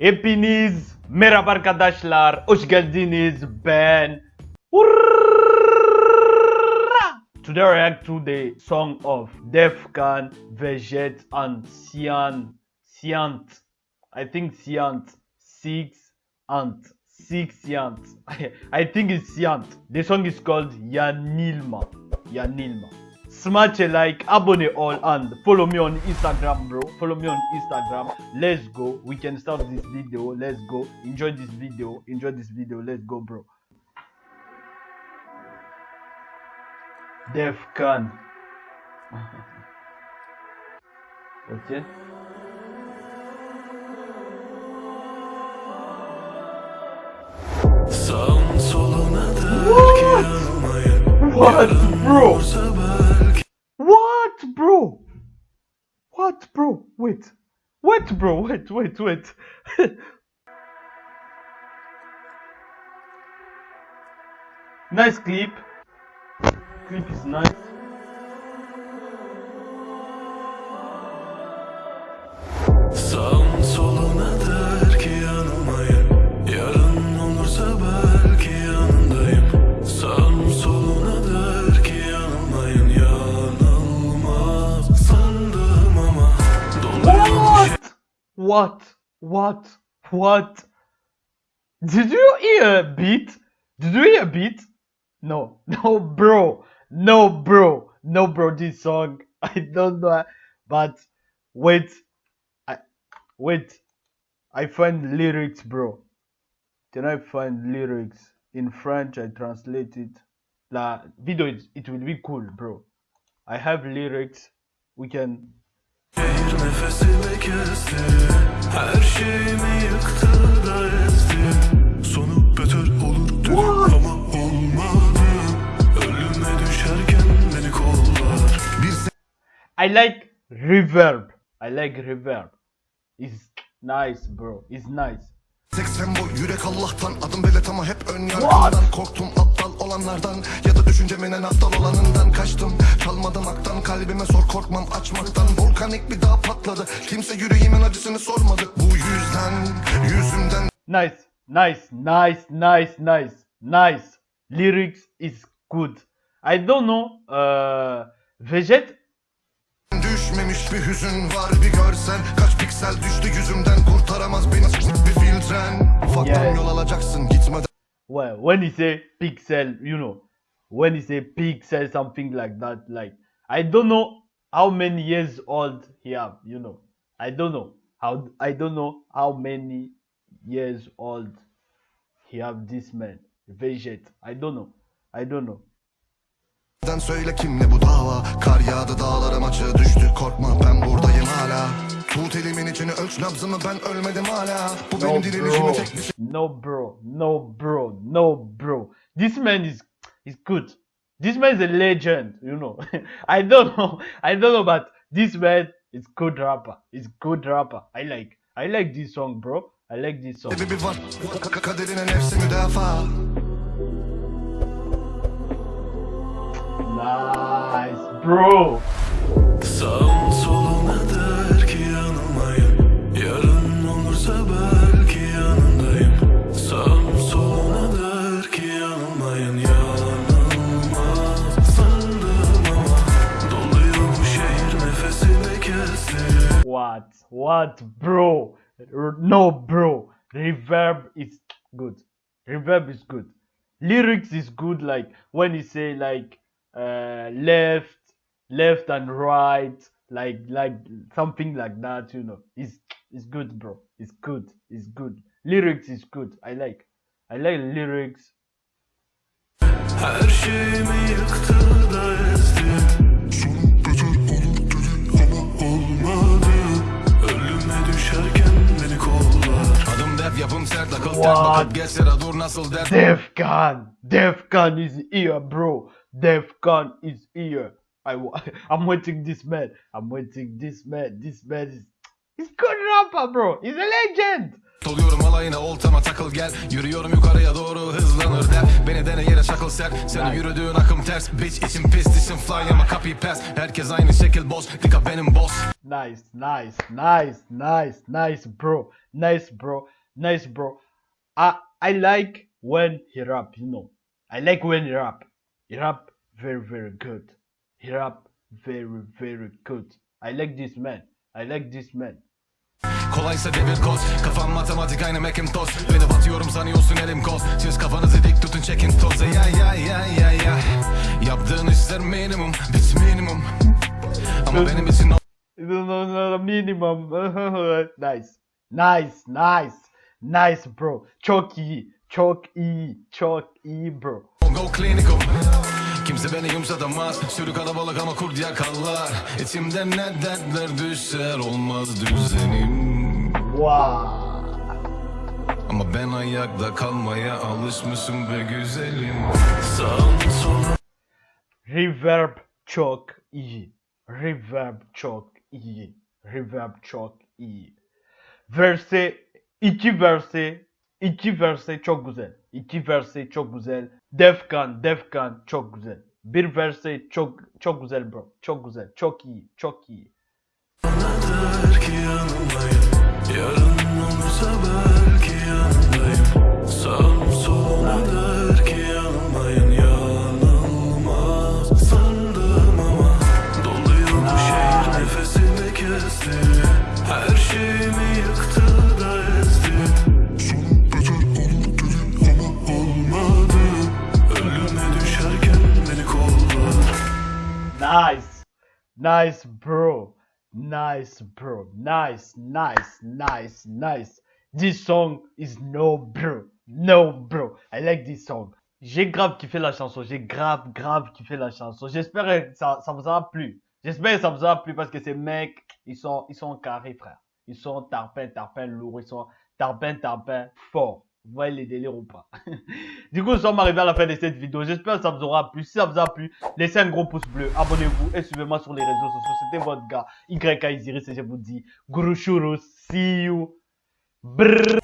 Hepiniz merhaba arkadaşlar. Hoş geldiniz. Ben Today I react to the song of Defkan, Veget and Sian Siant. I think Siant. Six Ant. Six Siant. I, I think it's Siant. The song is called Yanilma. Yanilma. Smash a like, abonne all, and follow me on Instagram, bro. Follow me on Instagram. Let's go. We can start this video. Let's go. Enjoy this video. Enjoy this video. Let's go, bro. Defkan. okay. Sağın soluna der ki yanmayın What, bro? Bro? What, bro? Wait. Wait, bro? Wait, wait, wait. nice clip. Clip is nice. Sağın soluna der What? What? What? Did you hear a beat? Did you hear a beat? No, no, bro, no, bro, no, bro. This song, I don't know, but wait, I wait. I find lyrics, bro. Can I find lyrics in French? I translate it. La video, it, it will be cool, bro. I have lyrics. We can Şehir nefesimi kesti Her şeyimi yıktı da ezdi Sonu beter olur dedim ama olmadı Ölüme düşerken beni kollar I like reverb. I like reverb. It's nice, bro. It's nice. 80 boy yürek Allah'tan adım belet ama hep ön yargıdan Korktum olanlardan ya da düşüncemin en aptal olanından Kaçtım çalmadım aktan kalbime sor korkmam açmaktan Volkanik bir dağ patladı kimse yüreğimin acısını sormadı Bu yüzden yüzümden Nice, nice, nice, nice, nice, nice. Lyrics is good. I don't know. Uh, Veget. düşmemiş bir hüzün var bir görsen Kaç piksel düştü yüzümden kurtaramaz beni bir filtren Ufaktan Yeah. yol alacaksın gitmeden Well, when he say pixel, you know, when he say pixel, something like that. Like I don't know how many years old he have. You know, I don't know how. I don't know how many years old he have. This man, Veget. I don't know. I don't know. Den söyle kimle bu dava Kar yağdı dağlarım açığa düştü Korkma ben buradayım hala Tut elimin içini ölç nabzımı ben ölmedim hala Bu No benim direnişimi tek bir şey no bro, no bro, no bro. This man is is good. This man is a legend, you know. I don't know, I don't know, but this man is good rapper. He's good rapper. I like, I like this song, bro. I like this song. Sebebi var Ka- Kaderine nefsi müdafaa bro. Sağın soluna der ki yanılmayın Yarın olursa belki yanındayım Sağın soluna der ki yanılmayın Yanılmaz sandım ama Doluyor bu şehir nefesimi kesti What? What, bro? No, bro. Reverb is good. Reverb is good. Lyrics is good. Like when you say like uh, left, left and right, like like something like that. You know, it's it's good, bro. It's good. It's good. Lyrics is good. I like. I like lyrics. Her şeyimi yıktı da ezdi Sonu beter olur dedi ama olmadı Ölüme düşerken beni kollar Adım dev yapım sert akıl ters bakıp geç sıra dur nasıl dert Defcon. Defcon is here, bro. Defcon is here. I I'm waiting this man. I'm waiting this man. This man is he's good rapper, bro. He's a legend. oluyorum alayına oltama takıl gel Yürüyorum yukarıya doğru hızlanır der Beni dene yere çakıl ser Senin yürüdüğün akım ters Bitch içim pis dişim fly ama copy pass Herkes aynı şekil boss Dikkat benim boss Nice, nice, nice, nice, nice, bro. Nice, bro. Nice, bro. I I like when he rap, you know. I like when he rap. He rap very, very good. He rap very, very good. I like this man. I like this man. Kolaysa devir koz Kafam matematik aynı Macintosh Beni batıyorum sanıyorsun elim koz Siz kafanızı dik tutun çekin toz Ya ya ya ya ya Yaptığın işler minimum Bit minimum Ama benim için No, no, no, minimum. nice. Nice, nice. Nice, bro. Çok iyi. Çok iyi. Çok iyi, bro. Go clinical Kimse beni yumuşatamaz Sürü kalabalık ama kurt yakallar İçimde ne dertler düşer Olmaz düzenim Wow. Ama ben ayakta kalmaya alışmışım be güzelim Reverb çok iyi. Reverb çok iyi. Reverb çok iyi. Verse, iki verse, iki verse çok güzel. İki verse çok güzel. Defkan, Defkan çok güzel. Bir verse çok çok güzel bro. Çok güzel. Çok iyi. Çok iyi. Der ki yanındayım Yarın olursa belki Nice bro. Nice bro. Nice, nice, nice, nice. This song is no bro. No bro. I like this song. J'ai grave kiffé la chanson. J'ai grave, grave kiffé la chanson. J'espère que ça, ça vous aura plu. J'espère que ça vous aura plu parce que ces mecs, ils sont, ils sont carrés, frère. Ils sont tarpin, tarpin lourd. Ils sont tarpin, tarpin fort. Vous voyez les délires ou pas Du coup, nous sommes arrivés à la fin de cette vidéo. J'espère que ça vous aura plu. Si ça vous a plu, laissez un gros pouce bleu, abonnez-vous et suivez-moi sur les réseaux sociaux. C'était votre gars YK Isiris et je vous dis Guru. See you. Brrr.